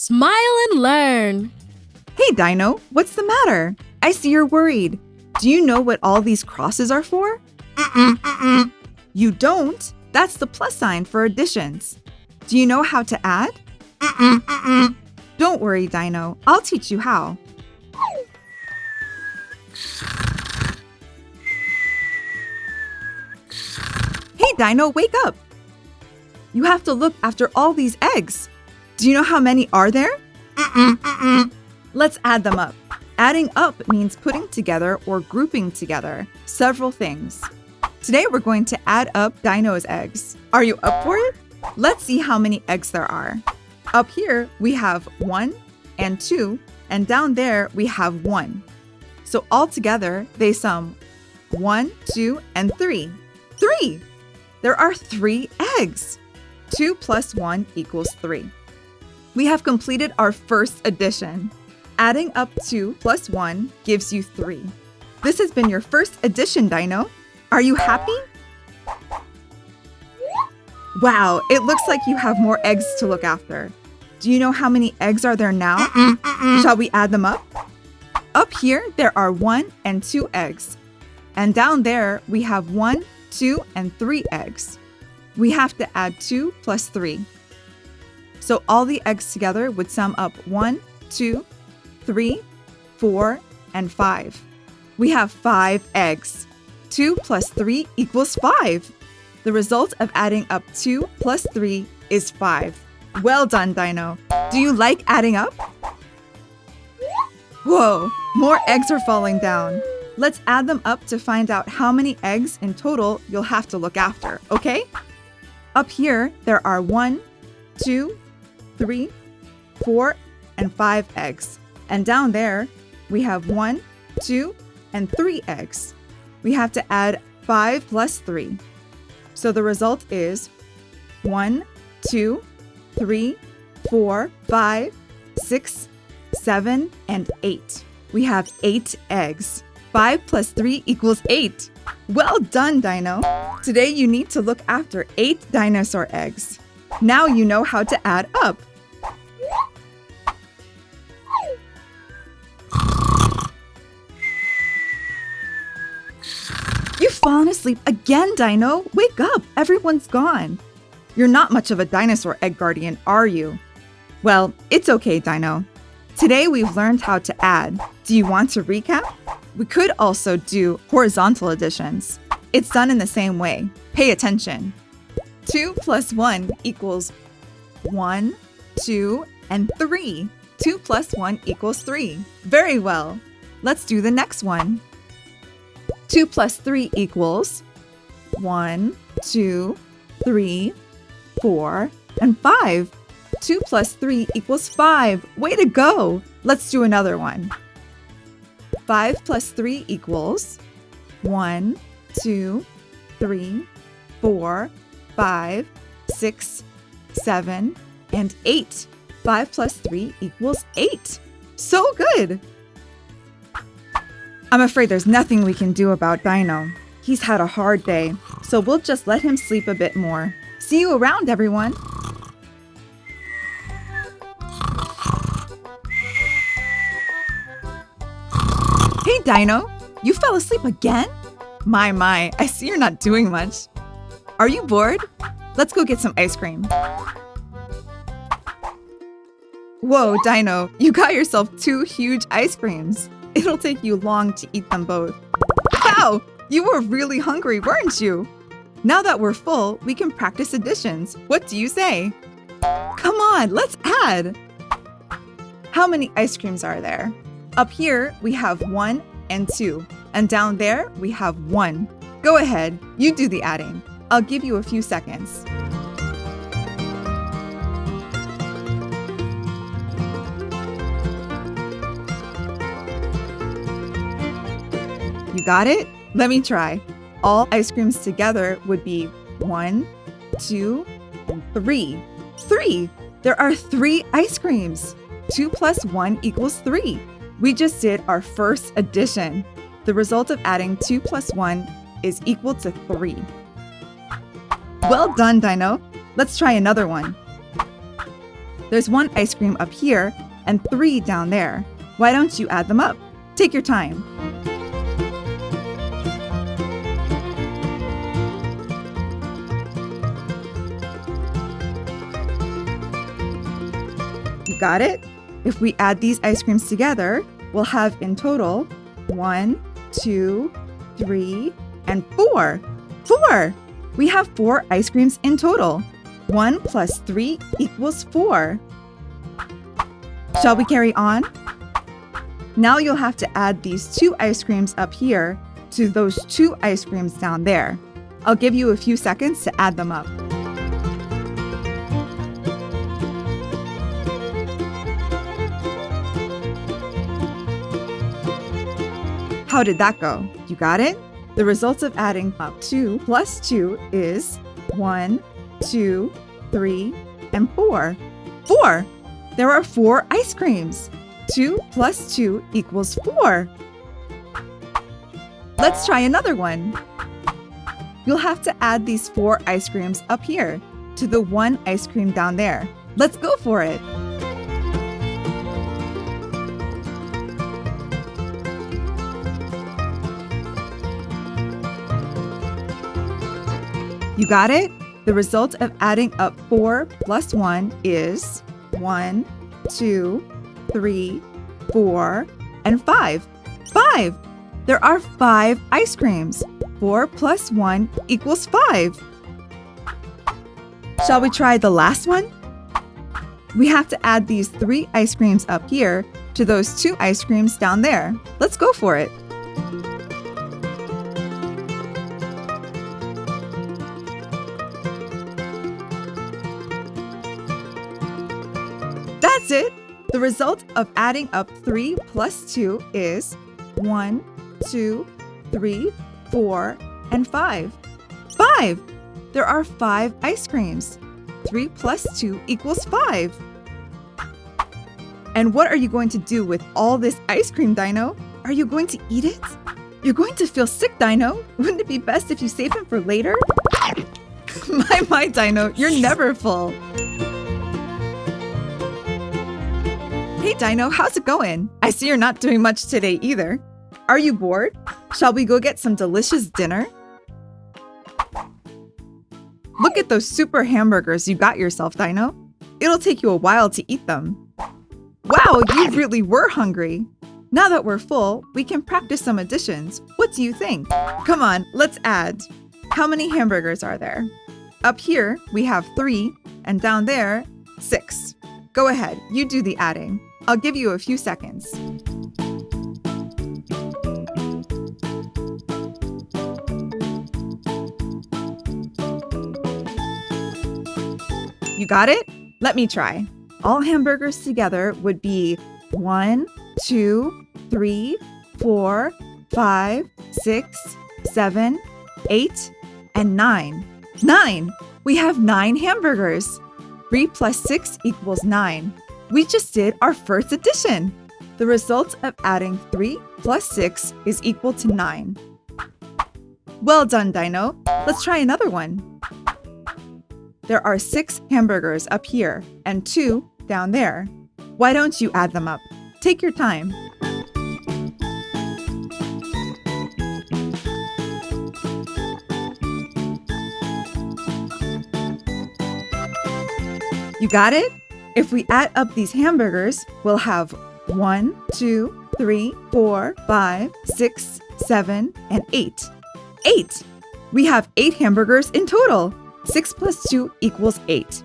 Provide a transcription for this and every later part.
Smile and learn. Hey, Dino, what's the matter? I see you're worried. Do you know what all these crosses are for? Mm-mm, mm-mm. You don't? That's the plus sign for additions. Do you know how to add? Mm-mm, mm-mm. Don't worry, Dino. I'll teach you how. Hey, Dino, wake up! You have to look after all these eggs. Do you know how many are there? Mm-mm, mm-mm. Let's add them up. Adding up means putting together or grouping together several things. Today we're going to add up Dino's eggs. Are you up for it? Let's see how many eggs there are. Up here we have one and two, and down there we have one. So all together they sum one, two, and three. Three! There are three eggs. Two plus one equals three. We have completed our first addition. Adding up 2 plus 1 gives you 3. This has been your first addition, Dino. Are you happy? Wow, it looks like you have more eggs to look after. Do you know how many eggs are there now? Mm-mm, mm-mm. Shall we add them up? Up here, there are 1 and 2 eggs. And down there, we have 1, 2, and 3 eggs. We have to add 2 plus 3. So all the eggs together would sum up 1, 2, 3, 4, and 5. We have 5 eggs. 2 plus 3 equals 5. The result of adding up 2 plus 3 is 5. Well done, Dino. Do you like adding up? Whoa, more eggs are falling down. Let's add them up to find out how many eggs in total you'll have to look after, okay? Up here, there are one, two, three, four, and five eggs. And down there, we have one, two, and three eggs. We have to add five plus three. So the result is one, two, three, four, five, six, seven, and eight. We have eight eggs. Five plus three equals eight. Well done, Dino. Today you need to look after eight dinosaur eggs. Now you know how to add up. Again, Dino. Wake up. Everyone's gone. You're not much of a dinosaur egg guardian, are you? Well, it's okay, Dino. Today we've learned how to add. Do you want to recap? We could also do horizontal additions. It's done in the same way. Pay attention. 2 plus 1 equals 1, 2, and 3. 2 plus 1 equals 3. Very well. Let's do the next one. 2 plus 3 equals 1, 2, 3, 4, and 5. 2 plus 3 equals 5. Way to go! Let's do another one. 5 plus 3 equals 1, 2, 3, 4, 5, 6, 7, and 8. 5 plus 3 equals 8. So good! I'm afraid there's nothing we can do about Dino. He's had a hard day, so we'll just let him sleep a bit more. See you around, everyone! Hey, Dino! You fell asleep again? My, my, I see you're not doing much. Are you bored? Let's go get some ice cream. Whoa, Dino, you got yourself two huge ice creams. It'll take you long to eat them both. Wow, you were really hungry, weren't you? Now that we're full, we can practice additions. What do you say? Come on, let's add. How many ice creams are there? Up here, we have one and two. And down there, we have one. Go ahead, you do the adding. I'll give you a few seconds. You got it? Let me try. All ice creams together would be one, two, three. Three! There are three ice creams. Two plus one equals three. We just did our first addition. The result of adding 2 plus 1 is equal to 3. Well done, Dino. Let's try another one. There's one ice cream up here and three down there. Why don't you add them up? Take your time. Got it? If we add these ice creams together, we'll have in total one, two, three, and four. Four! We have four ice creams in total. One plus three equals four. Shall we carry on? Now you'll have to add these two ice creams up here to those two ice creams down there. I'll give you a few seconds to add them up. How did that go? You got it? The results of adding up 2 plus 2 is 1, 2, 3, and 4. 4! There are 4 ice creams. 2 plus 2 equals 4. Let's try another one. You'll have to add these 4 ice creams up here to the one ice cream down there. Let's go for it. You got it? The result of adding up 4 plus 1 is 1, 2, 3, 4, and 5. 5! There are 5 ice creams. 4 plus 1 equals 5. Shall we try the last one? We have to add these 3 ice creams up here to those 2 ice creams down there. Let's go for it. The result of adding up 3 plus 2 is 1, 2, 3, 4, and 5. 5! There are 5 ice creams. 3 plus 2 equals 5. And what are you going to do with all this ice cream, Dino? Are you going to eat it? You're going to feel sick, Dino. Wouldn't it be best if you save him for later? my, my, Dino, you're never full. Dino, how's it going? I see you're not doing much today either. Are you bored? Shall we go get some delicious dinner? Look at those super hamburgers you got yourself, Dino. It'll take you a while to eat them. Wow, you really were hungry. Now that we're full, we can practice some additions. What do you think? Come on, let's add. How many hamburgers are there? Up here, we have three, and down there, six. Go ahead, you do the adding. I'll give you a few seconds. You got it? Let me try. All hamburgers together would be one, two, three, four, five, six, seven, eight, and nine. Nine! We have nine hamburgers. Three plus six equals nine. We just did our first addition. The result of adding 3 plus 6 is equal to 9. Well done, Dino. Let's try another one. There are 6 hamburgers up here and 2 down there. Why don't you add them up? Take your time. You got it? If we add up these hamburgers, we'll have 1, 2, 3, 4, 5, 6, 7, and 8. 8! We have 8 hamburgers in total. 6 plus 2 equals 8.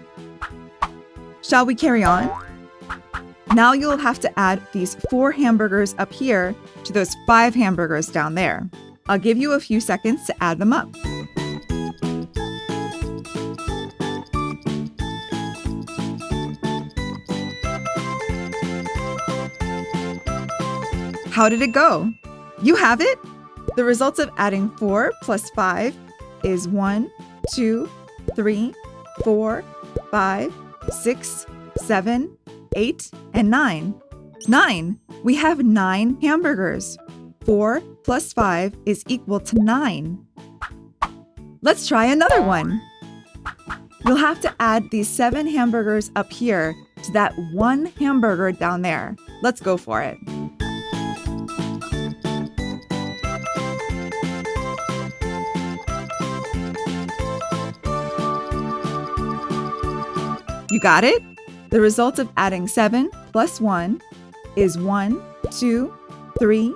Shall we carry on? Now you'll have to add these 4 hamburgers up here to those 5 hamburgers down there. I'll give you a few seconds to add them up. How did it go? You have it? The results of adding 4 plus 5 is 1, 2, 3, 4, 5, 6, 7, 8, and 9. 9! We have 9 hamburgers. 4 plus 5 is equal to 9. Let's try another one. You'll have to add these 7 hamburgers up here to that one hamburger down there. Let's go for it. Got it? The result of adding 7 plus 1 is 1, 2, 3,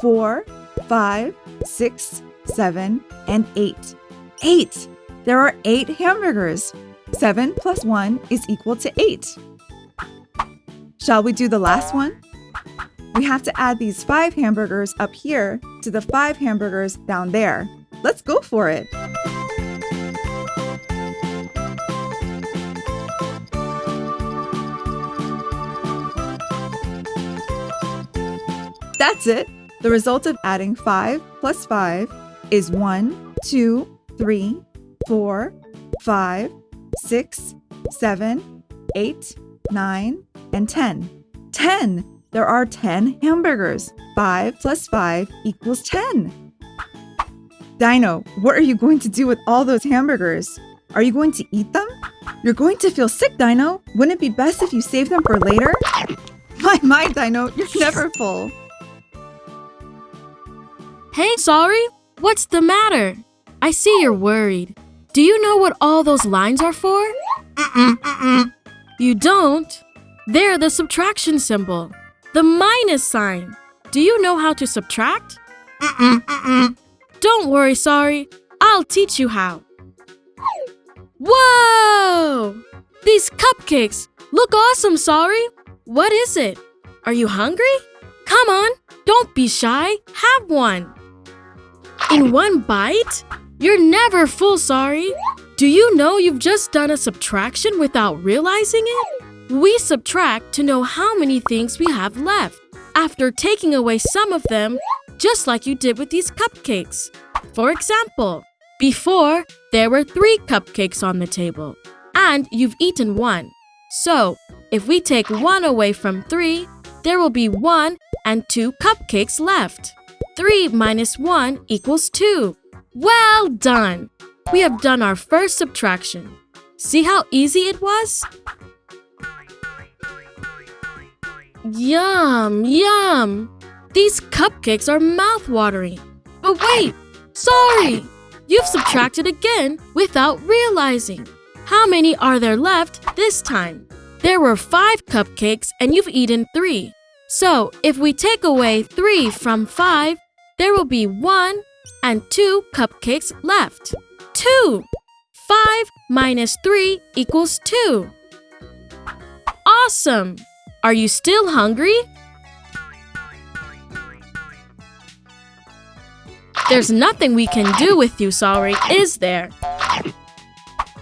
4, 5, 6, 7, and 8. 8! There are 8 hamburgers. 7 plus 1 is equal to 8. Shall we do the last one? We have to add these 5 hamburgers up here to the 5 hamburgers down there. Let's go for it. That's it. The result of adding 5 plus 5 is 1, 2, 3, 4, 5, 6, 7, 8, 9, and 10. 10! There are 10 hamburgers. 5 plus 5 equals 10. Dino, what are you going to do with all those hamburgers? Are you going to eat them? You're going to feel sick, Dino. Wouldn't it be best if you save them for later? My, my, Dino, you're never full. Hey, Sori? What's the matter? I see you're worried. Do you know what all those lines are for? Mm-mm, mm-mm. You don't? They're the subtraction symbol, the minus sign. Do you know how to subtract? Mm-mm, mm-mm. Don't worry, Sori. I'll teach you how. Whoa! These cupcakes look awesome, Sori. What is it? Are you hungry? Come on, don't be shy. Have one. In one bite? You're never full, Sori. Do you know you've just done a subtraction without realizing it? We subtract to know how many things we have left after taking away some of them, just like you did with these cupcakes. For example, before there were three cupcakes on the table, and you've eaten one. So, if we take one away from three, there will be one and two cupcakes left. 3 minus 1 equals 2. Well done! We have done our first subtraction. See how easy it was? Yum, yum! These cupcakes are mouth-watering. But wait! Sori! You've subtracted again without realizing. How many are there left this time? There were five cupcakes and you've eaten three. So if we take away three from five, there will be one and two cupcakes left. Two! Five minus three equals two. Awesome! Are you still hungry? There's nothing we can do with you, Sori, is there?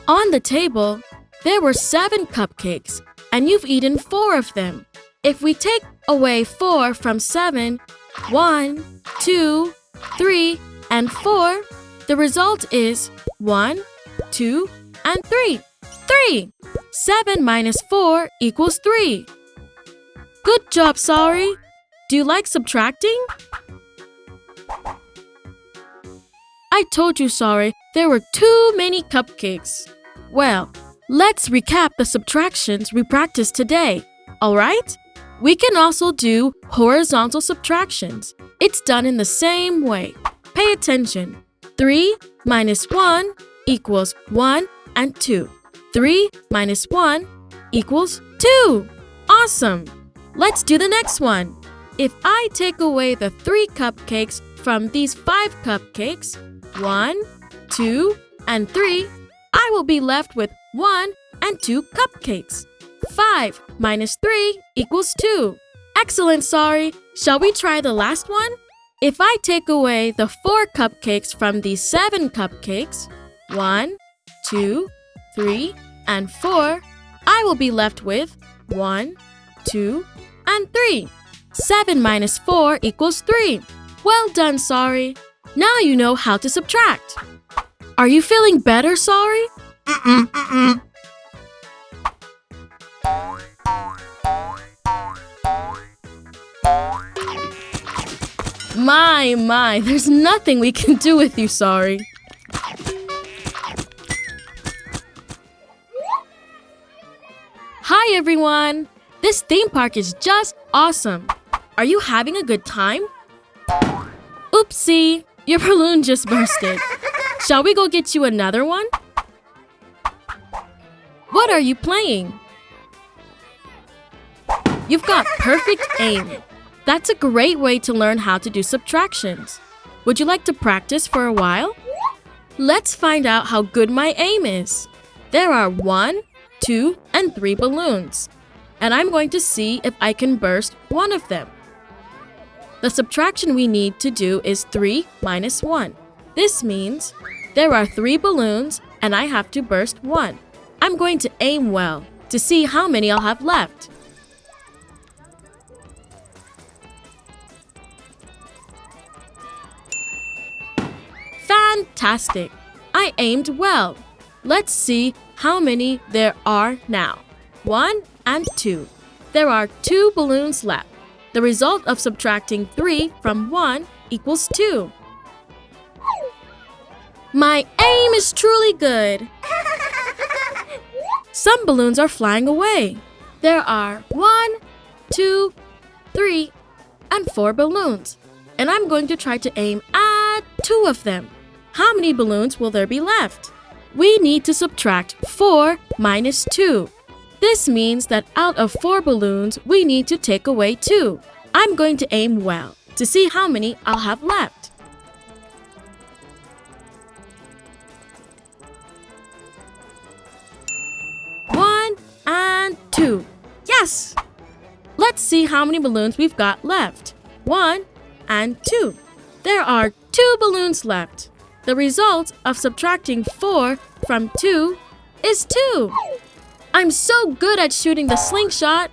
On the table, there were seven cupcakes, and you've eaten four of them. If we take away four from seven, one, two, three, and four, the result is one, two, and three. Three! Seven minus four equals three. Good job, Sori. Do you like subtracting? I told you, Sori, there were too many cupcakes. Well, let's recap the subtractions we practiced today, alright? We can also do horizontal subtractions. It's done in the same way. Pay attention. 3 minus 1 equals 1 and 2. 3 minus 1 equals 2. Awesome! Let's do the next one. If I take away the 3 cupcakes from these 5 cupcakes, 1, 2, and 3, I will be left with 1 and 2 cupcakes. 5 minus 3 equals 2. Excellent, Sori. Shall we try the last one? If I take away the 4 cupcakes from these 7 cupcakes, 1, 2, 3, and 4, I will be left with 1, 2, and 3. 7 minus 4 equals 3. Well done, Sori. Now you know how to subtract. Are you feeling better, Sori? Mm-mm, mm-mm. My, my, there's nothing we can do with you, Sori. Hi everyone! This theme park is just awesome. Are you having a good time? Oopsie, your balloon just bursted. Shall we go get you another one? What are you playing? You've got perfect aim. That's a great way to learn how to do subtractions. Would you like to practice for a while? Let's find out how good my aim is. There are one, two, and three balloons. And I'm going to see if I can burst one of them. The subtraction we need to do is 3 minus 1. This means there are 3 balloons and I have to burst 1. I'm going to aim well to see how many I'll have left. Fantastic! I aimed well. Let's see how many there are now. 1 and 2. There are 2 balloons left. The result of subtracting 3 from 1 equals 2. My aim is truly good. Some balloons are flying away. There are one, two, three, and 4 balloons. And I'm going to try to aim at 2 of them. How many balloons will there be left? We need to subtract 4 minus 2. This means that out of 4 balloons, we need to take away 2. I'm going to aim well to see how many I'll have left. One and two. Yes! Let's see how many balloons we've got left. One and two. There are two balloons left. The result of subtracting 4 from 2 is 2. I'm so good at shooting the slingshot.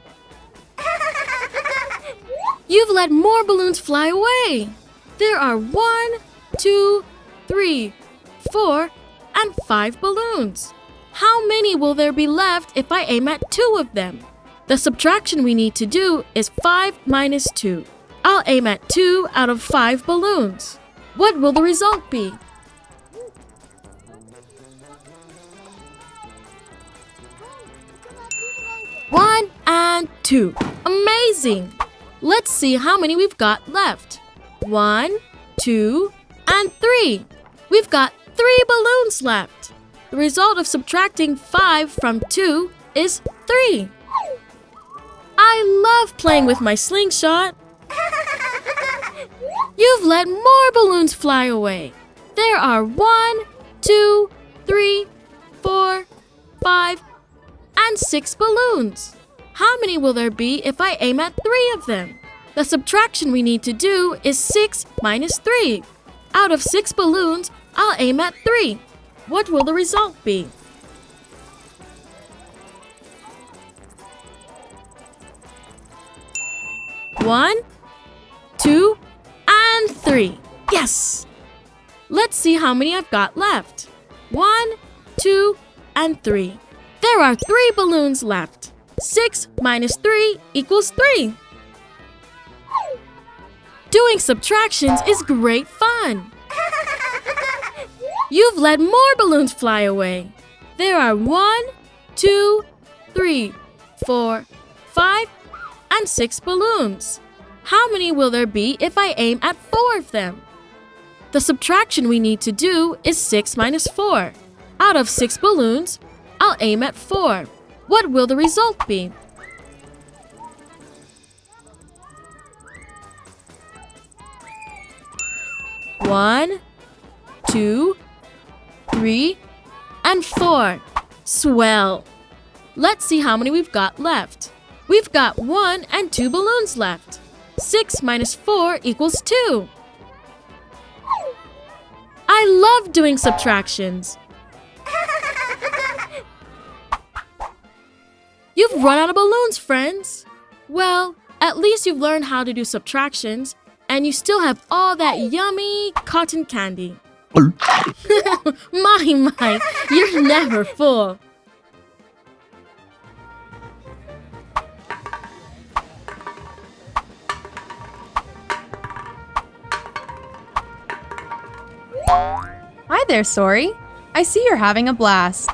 You've let more balloons fly away. There are one, two, three, four, and 5 balloons. How many will there be left if I aim at 2 of them? The subtraction we need to do is 5 minus 2. I'll aim at 2 out of 5 balloons. What will the result be? One and two. Amazing! Let's see how many we've got left. One, two, and three. We've got three balloons left. The result of subtracting five from two is three. I love playing with my slingshot. You've let more balloons fly away. There are one, two, three, four, five, and six balloons. How many will there be if I aim at three of them? The subtraction we need to do is 6 minus 3. Out of 6 balloons, I'll aim at 3. What will the result be? One, two, and three. Yes! Let's see how many I've got left. One, two, and three. There are three balloons left. 6 minus 3 equals 3. Doing subtractions is great fun. You've let more balloons fly away. There are one, two, three, four, five, and six balloons. How many will there be if I aim at four of them? The subtraction we need to do is 6 minus 4. Out of 6 balloons, I'll aim at 4. What will the result be? One, two, three, and four. Swell. Let's see how many we've got left. We've got one and two balloons left. Six minus four equals two. I love doing subtractions. You've run out of balloons, friends. Well, at least you've learned how to do subtractions, and you still have all that yummy cotton candy. my, my, you're never full. Hi there, Sori. I see you're having a blast.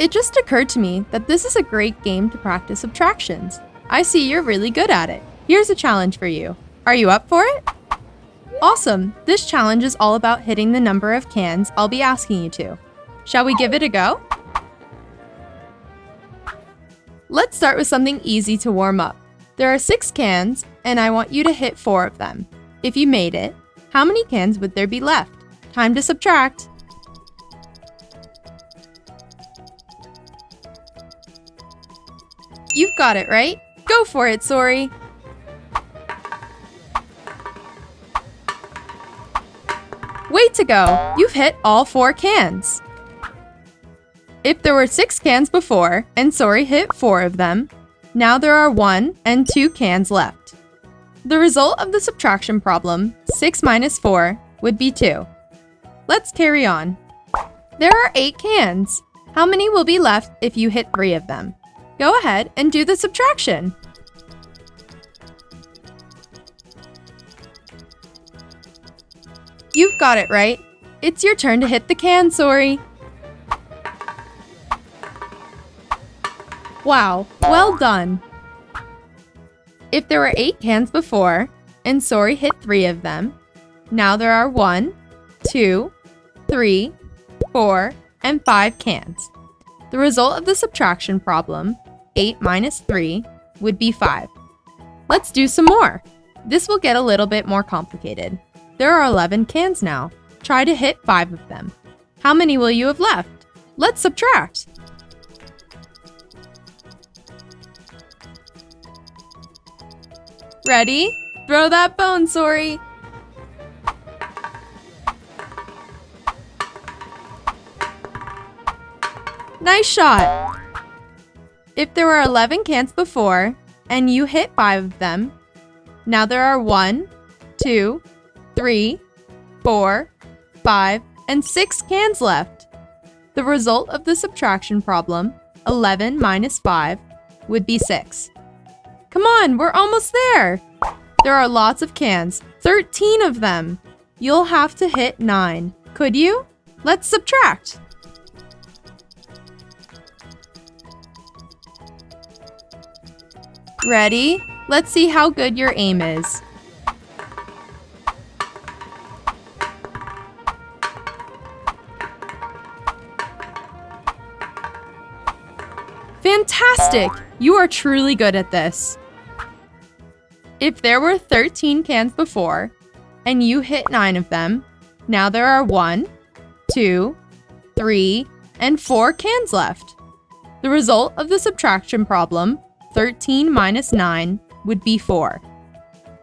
It just occurred to me that this is a great game to practice subtractions. I see you're really good at it. Here's a challenge for you. Are you up for it? Awesome! This challenge is all about hitting the number of cans I'll be asking you to. Shall we give it a go? Let's start with something easy to warm up. There are six cans, and I want you to hit four of them. If you made it, how many cans would there be left? Time to subtract. You've got it, right? Go for it, Sori! Way to go! You've hit all four cans! If there were six cans before, and Sori hit four of them, now there are one and two cans left. The result of the subtraction problem, 6 minus 4, would be 2. Let's carry on. There are 8 cans. How many will be left if you hit 3 of them? Go ahead and do the subtraction. You've got it right. It's your turn to hit the can, Sori. Wow, well done. If there were 8 cans before, and Sori hit 3 of them, now there are 1, 2, 3, 4, and 5 cans. The result of the subtraction problem, 8 minus 3, would be 5. Let's do some more. This will get a little bit more complicated. There are 11 cans now. Try to hit 5 of them. How many will you have left? Let's subtract. Ready? Throw that bone, Sori! Nice shot! If there were 11 cans before, and you hit 5 of them, now there are 1, 2, 3, 4, 5, and 6 cans left. The result of the subtraction problem, 11 minus 5, would be 6. Come on, we're almost there! There are lots of cans, 13 of them. You'll have to hit 9. Could you? Let's subtract. Ready? Let's see how good your aim is. Fantastic! You are truly good at this. If there were 13 cans before, and you hit 9 of them, now there are 1, 2, 3, and 4 cans left. The result of the subtraction problem, 13 minus 9, would be 4.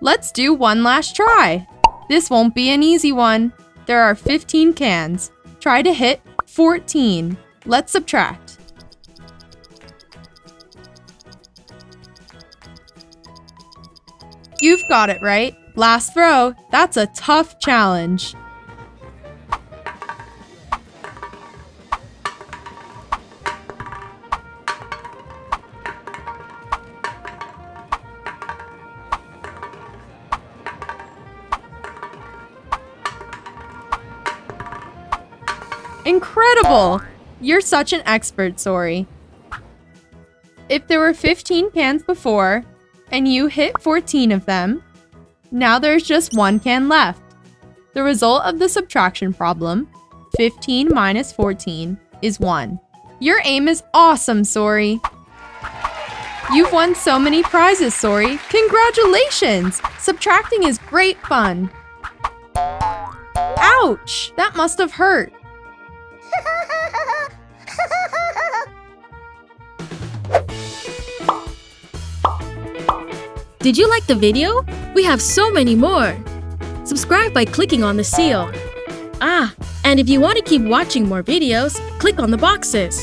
Let's do one last try. This won't be an easy one. There are 15 cans. Try to hit 14. Let's subtract. You've got it right. Last throw. That's a tough challenge. Incredible! You're such an expert, Sori. If there were 15 cans before, and you hit 14 of them. Now there's just one can left. The result of the subtraction problem, 15 minus 14, is 1. Your aim is awesome, Sori. You've won so many prizes, Sori. Congratulations! Subtracting is great fun. Ouch! That must have hurt. Did you like the video? We have so many more! Subscribe by clicking on the seal. Ah, and if you want to keep watching more videos, click on the boxes.